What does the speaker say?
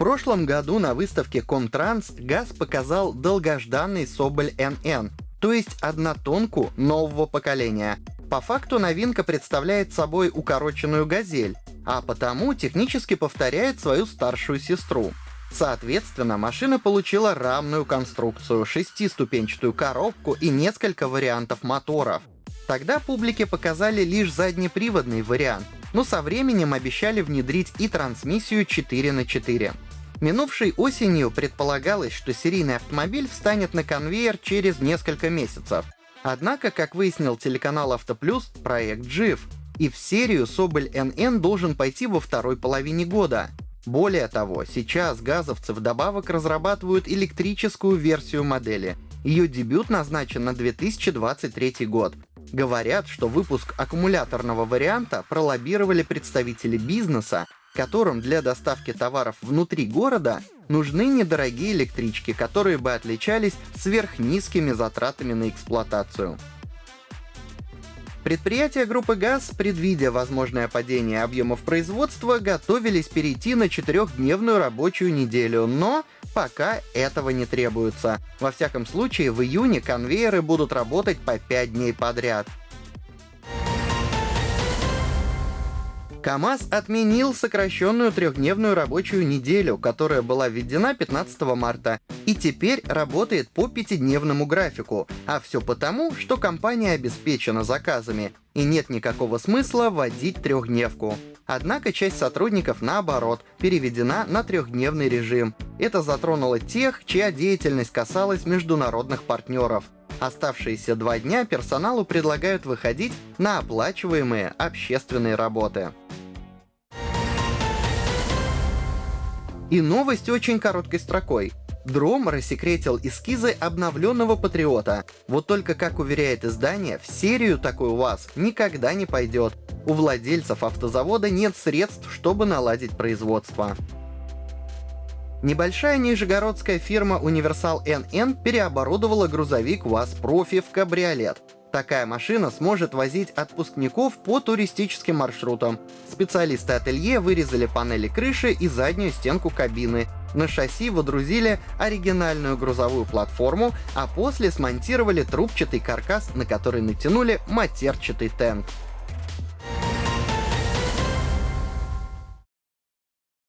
прошлом году на выставке Комтранс ГАЗ показал долгожданный Соболь НН, то есть однотонку нового поколения. По факту новинка представляет собой укороченную «Газель», а потому технически повторяет свою старшую сестру. Соответственно, машина получила рамную конструкцию, шестиступенчатую коробку и несколько вариантов моторов. Тогда публике показали лишь заднеприводный вариант, но со временем обещали внедрить и трансмиссию 4 на 4 Минувшей осенью предполагалось, что серийный автомобиль встанет на конвейер через несколько месяцев. Однако, как выяснил телеканал Автоплюс, проект жив, и в серию Соболь НН должен пойти во второй половине года. Более того, сейчас газовцы вдобавок разрабатывают электрическую версию модели. Ее дебют назначен на 2023 год. Говорят, что выпуск аккумуляторного варианта пролоббировали представители бизнеса, которым для доставки товаров внутри города нужны недорогие электрички, которые бы отличались сверхнизкими затратами на эксплуатацию. Предприятия группы ГАЗ, предвидя возможное падение объемов производства, готовились перейти на четырехдневную рабочую неделю, но пока этого не требуется. Во всяком случае, в июне конвейеры будут работать по 5 дней подряд. КАМАЗ отменил сокращенную трехдневную рабочую неделю, которая была введена 15 марта, и теперь работает по пятидневному графику. А все потому, что компания обеспечена заказами, и нет никакого смысла вводить трехдневку. Однако часть сотрудников, наоборот, переведена на трехдневный режим. Это затронуло тех, чья деятельность касалась международных партнеров. Оставшиеся два дня персоналу предлагают выходить на оплачиваемые общественные работы. И новость очень короткой строкой. Дром рассекретил эскизы обновленного Патриота. Вот только, как уверяет издание, в серию такой у вас никогда не пойдет. У владельцев автозавода нет средств, чтобы наладить производство. Небольшая нижегородская фирма Универсал НН переоборудовала грузовик УАЗ Профи в кабриолет. Такая машина сможет возить отпускников по туристическим маршрутам. Специалисты ателье вырезали панели крыши и заднюю стенку кабины. На шасси водрузили оригинальную грузовую платформу, а после смонтировали трубчатый каркас, на который натянули матерчатый тент.